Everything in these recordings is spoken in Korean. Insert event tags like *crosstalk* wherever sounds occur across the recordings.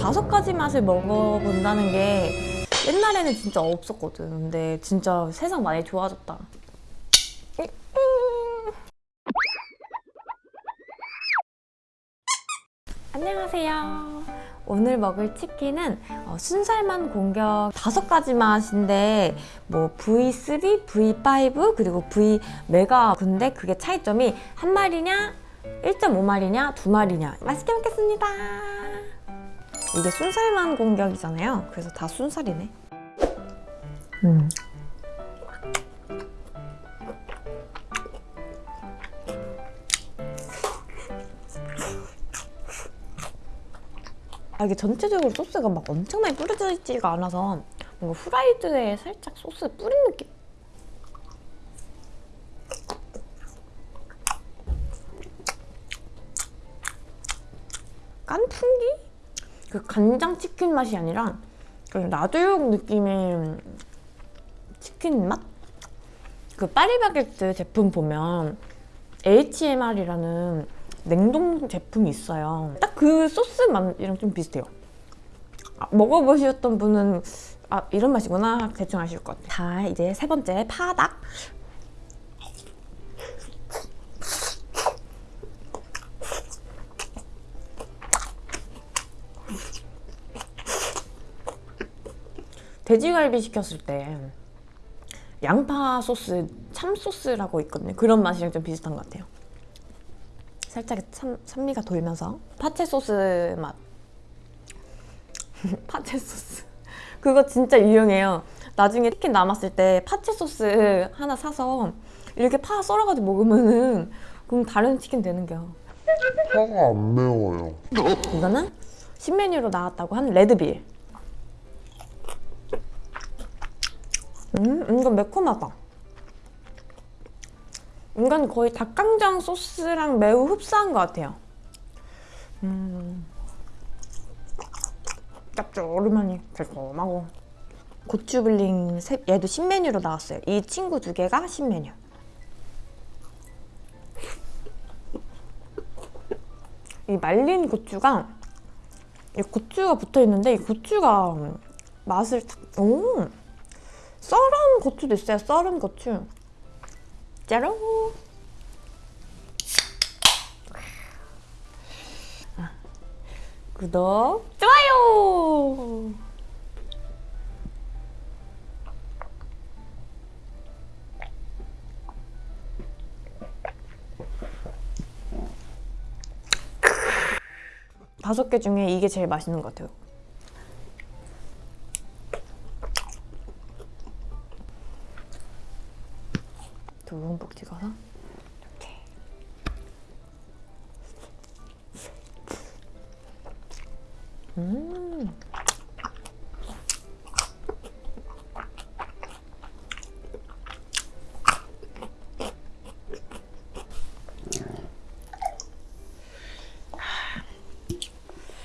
다섯 가지 맛을 먹어본다는 게 옛날에는 진짜 없었거든. 근데 진짜 세상 많이 좋아졌다. 안녕하세요. 오늘 먹을 치킨은 어, 순살만 공격 다섯 가지 맛인데 뭐 V3, V5 그리고 V 메가 근데 그게 차이점이 한 마리냐 1.5마리냐 두 마리냐 맛있게 먹겠습니다. 이게 순살만 공격이잖아요. 그래서 다 순살이네. 음. 아, 이게 전체적으로 소스가 막 엄청나게 뿌려져 있지가 않아서 뭔가 후라이드에 살짝 소스 뿌린 느낌? 깐풍기? 그 간장 치킨 맛이 아니라 그냥 나도육 느낌의 치킨 맛? 그 파리바게뜨 제품 보면 HMR이라는 냉동 제품이 있어요. 딱 그 소스 맛이랑 좀 비슷해요. 아, 먹어보셨던 분은 아 이런 맛이구나 대충 아실 것 같아요. 자 이제 세 번째 파닭. 돼지갈비 시켰을 때 양파 소스, 참 소스라고 있거든요. 그런 맛이랑 좀 비슷한 것 같아요. 살짝 산, 산미가 돌면서 파채 소스 맛. *laughs* 파채 소스. 그거 진짜 유용해요. 나중에 치킨 남았을 때 파채 소스 하나 사서 이렇게 파 썰어가지고 먹으면은 그럼 다른 치킨 되는겨. 파가 안 매워요. 이거는 신메뉴로 나왔다고 한 레드빌. 음, 이건 매콤하다. 이건 거의 닭강정 소스랑 매우 흡사한 것 같아요. 음, 짭조름하니 달콤하고 고추블링 세- 얘도 신메뉴로 나왔어요. 이 친구 두 개가 신메뉴. 이 말린 고추가 이 고추가 붙어 있는데 이 고추가 맛을 탁, 오 썰은 고추도 있어요. 썰은 고추. 짜로. 아, 구독, 좋아요. 다섯 개 중에 이게 제일 맛있는 것 같아요. 듬뿍 찍어서? 이렇게. 음.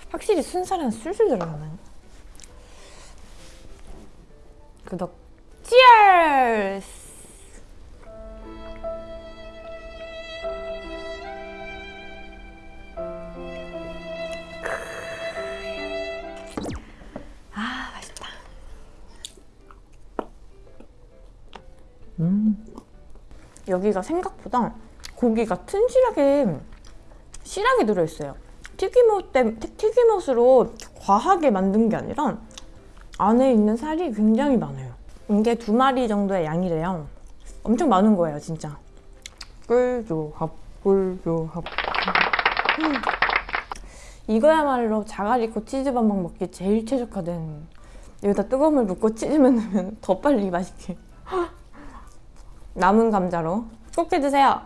확실히 순살은 술술 들어가네 구독 치얼스 음. 여기가 생각보다 고기가 튼실하게 실하게 들어있어요. 튀김옷 때 튀김옷으로 과하게 만든 게 아니라 안에 있는 살이 굉장히 많아요. 이게 두 마리 정도의 양이래요. 엄청 많은 거예요, 진짜. 꿀조합, 꿀조합. 음. *gasps* 이거야말로 자갈이코 치즈반반 먹기 제일 최적화된 여기다 뜨거운 물 붓고 치즈만 넣으면 더 빨리 맛있게 남은 감자로 꼭 해주세요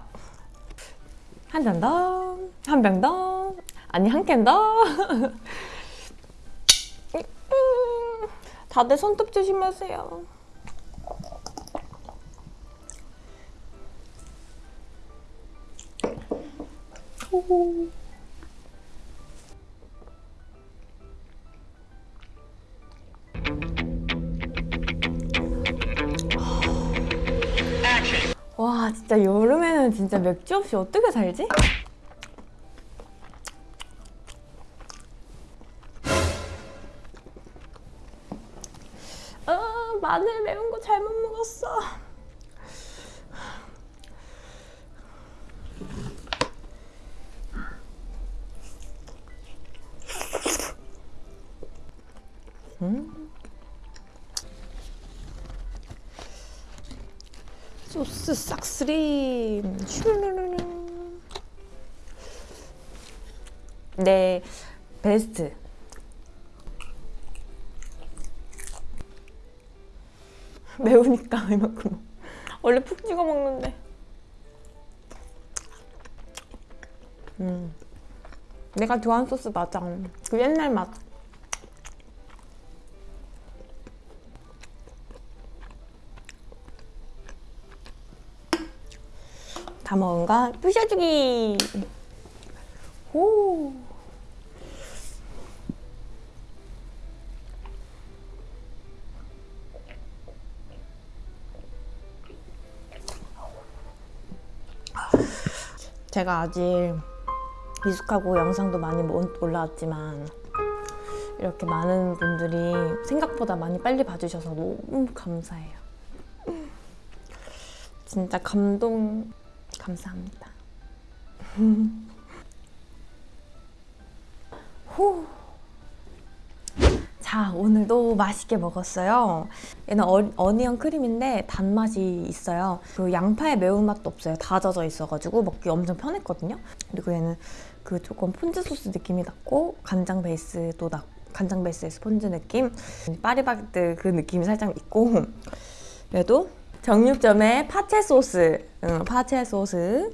한 잔 더, 한 병 더, 아니 한 캔 더. *laughs* 다들 손톱 조심하세요. 와 진짜 여름에는 진짜 맥주 없이 어떻게 살지? 어, 마늘 매운 거 잘못 먹었어 음? 소스 싹쓸이. 네 베스트. *laughs* 매우니까 이만큼. 원래 푹 찍어 먹는데. 음. 내가 좋아하는 소스 맞아 그 옛날 맛 거 부셔주기. 오. 제가 아직 미숙하고 영상도 많이 못 올라왔지만 이렇게 많은 분들이 생각보다 많이 빨리 봐주셔서 너무 감사해요. 진짜 감동 감사합니다. *laughs* 후. 자, 오늘도 맛있게 먹었어요. 얘는 어, 어니언 크림인데 단맛이 있어요. 그 양파의 매운맛도 없어요. 다 젖어 있어가지고 먹기 엄청 편했거든요. 그리고 얘는 그 조금 폰즈 소스 느낌이 났고 간장 베이스도 나 간장 베이스의 스폰지 느낌, 파리바게뜨 그 느낌이 살짝 있고 얘도 정육점의 파채 소스, 응, 파채 소스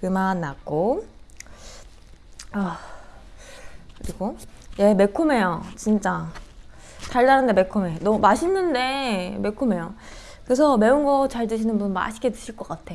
그맛 났고 아 그리고 얘 매콤해요, 진짜 달달한데 매콤해. 너무 맛있는데 매콤해요. 그래서 매운 거 잘 드시는 분 맛있게 드실 것 같아.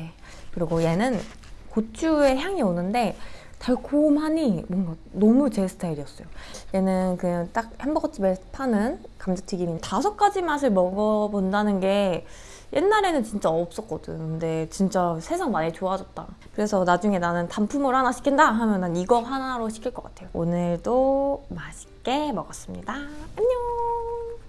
그리고 얘는 고추의 향이 오는데 달콤하니 뭔가 너무 제 스타일이었어요. 얘는 그냥 딱 햄버거집에 파는 감자튀김인 다섯 가지 맛을 먹어본다는 게 옛날에는 진짜 없었거든. 근데 진짜 세상 많이 좋아졌다. 그래서 나중에 나는 단품으로 하나 시킨다 하면 난 이거 하나로 시킬 것 같아요. 오늘도 맛있게 먹었습니다. 안녕!